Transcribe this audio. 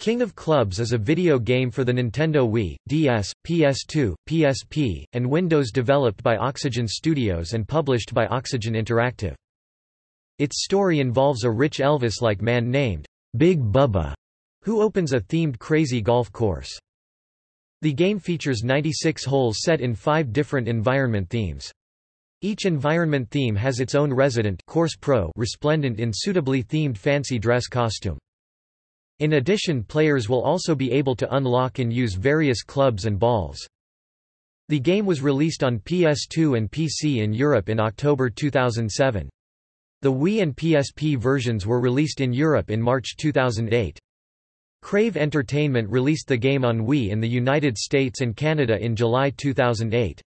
King of Clubs is a video game for the Nintendo Wii, DS, PS2, PSP, and Windows developed by Oxygen Studios and published by Oxygen Interactive. Its story involves a rich Elvis-like man named Big Bubba, who opens a themed crazy golf course. The game features 96 holes set in five different environment themes. Each environment theme has its own resident course pro resplendent in suitably themed fancy dress costume. In addition players will also be able to unlock and use various clubs and balls. The game was released on PS2 and PC in Europe in October 2007. The Wii and PSP versions were released in Europe in March 2008. Crave Entertainment released the game on Wii in the United States and Canada in July 2008.